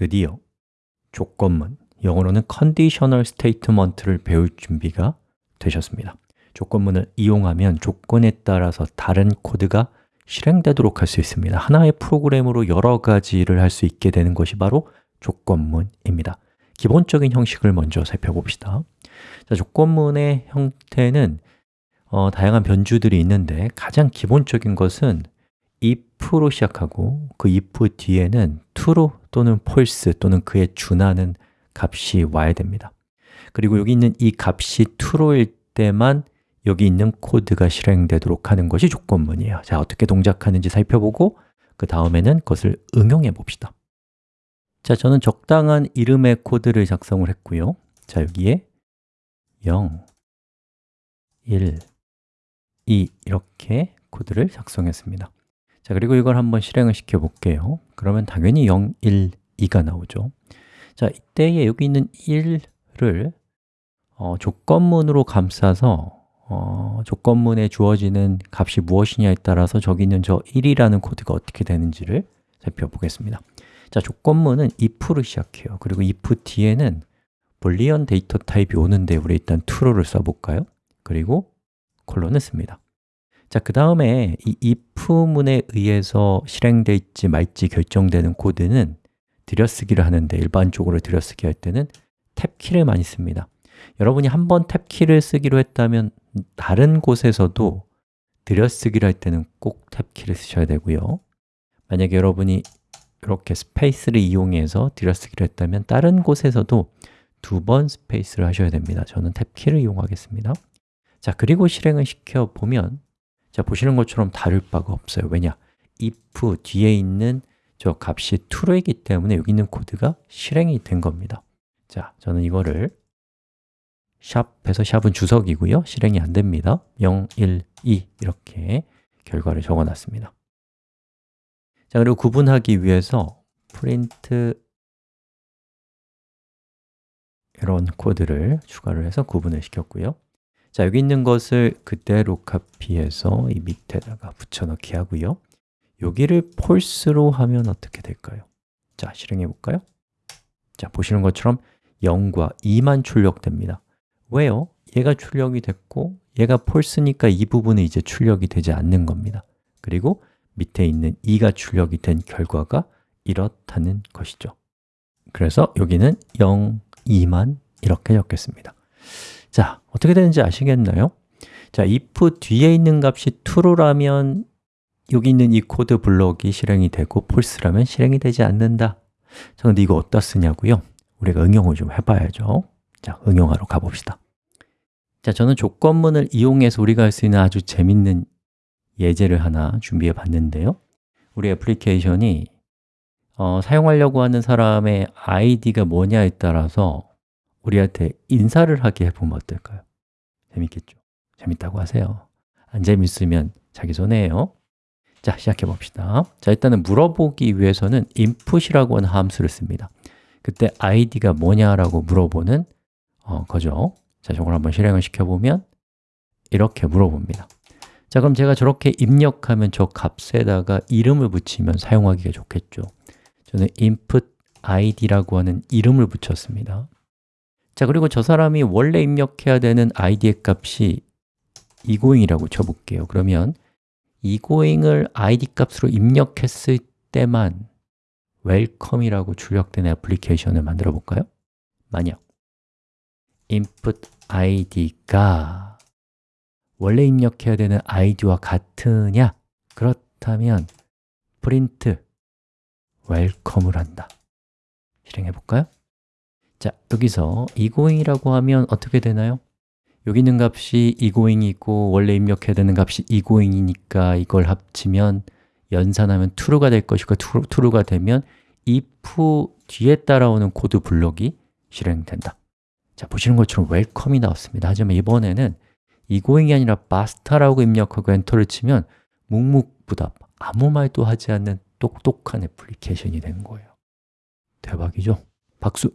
드디어 조건문, 영어로는 conditional statement를 배울 준비가 되셨습니다. 조건문을 이용하면 조건에 따라서 다른 코드가 실행되도록 할 수 있습니다. 하나의 프로그램으로 여러 가지를 할 수 있게 되는 것이 바로 조건문입니다. 기본적인 형식을 먼저 살펴봅시다. 자, 조건문의 형태는 어, 다양한 변주들이 있는데 가장 기본적인 것은 if로 시작하고 그 if 뒤에는 true 또는 false 또는 그에 준하는 값이 와야 됩니다. 그리고 여기 있는 이 값이 true일 때만 여기 있는 코드가 실행되도록 하는 것이 조건문이에요. 자, 어떻게 동작하는지 살펴보고 그 다음에는 그것을 응용해 봅시다. 자, 저는 적당한 이름의 코드를 작성을 했고요. 자, 여기에 0, 1, 2 이렇게 코드를 작성했습니다 자, 그리고 이걸 한번 실행을 시켜 볼게요. 그러면 당연히 0, 1, 2가 나오죠. 자, 이때에 여기 있는 1을 어, 조건문으로 감싸서 어, 조건문에 주어지는 값이 무엇이냐에 따라서 저기 있는 저 1이라는 코드가 어떻게 되는지를 살펴보겠습니다. 자, 조건문은 if로 시작해요. 그리고 if 뒤에는 Boolean 데이터 타입이 오는데 우리 일단 true를 써볼까요? 그리고 콜론을 씁니다 자, 그 다음에 이 if문에 의해서 실행될지 말지 결정되는 코드는 들여쓰기를 하는데 일반적으로 들여쓰기 할 때는 탭키를 많이 씁니다. 여러분이 한 번 탭키를 쓰기로 했다면 다른 곳에서도 들여쓰기를 할 때는 꼭 탭키를 쓰셔야 되고요. 만약에 여러분이 이렇게 스페이스를 이용해서 들여쓰기를 했다면 다른 곳에서도 두 번 스페이스를 하셔야 됩니다. 저는 탭키를 이용하겠습니다. 자, 그리고 실행을 시켜보면 자, 보시는 것처럼 다를 바가 없어요. 왜냐? if 뒤에 있는 저 값이 true이기 때문에 여기 있는 코드가 실행이 된 겁니다. 자, 저는 이거를 샵에서 샵은 주석이고요. 실행이 안 됩니다. 0, 1, 2 이렇게 결과를 적어놨습니다. 자, 그리고 구분하기 위해서 print 이런 코드를 추가를 해서 구분을 시켰고요 자, 여기 있는 것을 그대로 카피해서 이 밑에다가 붙여넣기 하고요 여기를 false로 하면 어떻게 될까요? 자, 실행해 볼까요? 자, 보시는 것처럼 0과 2만 출력됩니다 왜요? 얘가 출력이 됐고 얘가 false니까 이 부분은 이제 출력이 되지 않는 겁니다 그리고 밑에 있는 2가 출력이 된 결과가 이렇다는 것이죠 그래서 여기는 0, 2만 이렇게 적겠습니다 자, 어떻게 되는지 아시겠나요? 자, if 뒤에 있는 값이 true라면 여기 있는 이 코드 블록이 실행이 되고 false라면 실행이 되지 않는다 자, 근데 이거 어디다 쓰냐고요? 우리가 응용을 좀 해봐야죠 자, 응용하러 가봅시다 자, 저는 조건문을 이용해서 우리가 할 수 있는 아주 재밌는 예제를 하나 준비해 봤는데요 우리 애플리케이션이 어, 사용하려고 하는 사람의 아이디가 뭐냐에 따라서 우리한테 인사를 하게 해보면 어떨까요? 재밌겠죠? 재밌다고 하세요. 안 재밌으면 자기 손해예요. 자, 시작해 봅시다. 자, 일단은 물어보기 위해서는 input이라고 하는 함수를 씁니다. 그때 id가 뭐냐라고 물어보는 어, 거죠. 자, 저걸 한번 실행을 시켜보면 이렇게 물어봅니다. 자, 그럼 제가 저렇게 입력하면 저 값에다가 이름을 붙이면 사용하기가 좋겠죠. 저는 input id라고 하는 이름을 붙였습니다 자, 그리고 저 사람이 원래 입력해야 되는 id의 값이 egoing이라고 쳐볼게요 그러면 egoing을 id 값으로 입력했을 때만 welcome이라고 출력된 애플리케이션을 만들어 볼까요? 만약 input id가 원래 입력해야 되는 id와 같으냐? 그렇다면 print welcome을 한다 실행해 볼까요? 자, 여기서 egoing이라고 하면 어떻게 되나요? 여기 있는 값이 egoing이고 원래 입력해야 되는 값이 egoing이니까 이걸 합치면 연산하면 true가 될 것이고 true가 되면 if 뒤에 따라오는 코드 블록이 실행된다 자, 보시는 것처럼 welcome이 나왔습니다 하지만 이번에는 egoing이 아니라 basta라고 입력하고 엔터를 치면 묵묵부답, 아무 말도 하지 않는 똑똑한 애플리케이션이 된 거예요 대박이죠? 박수!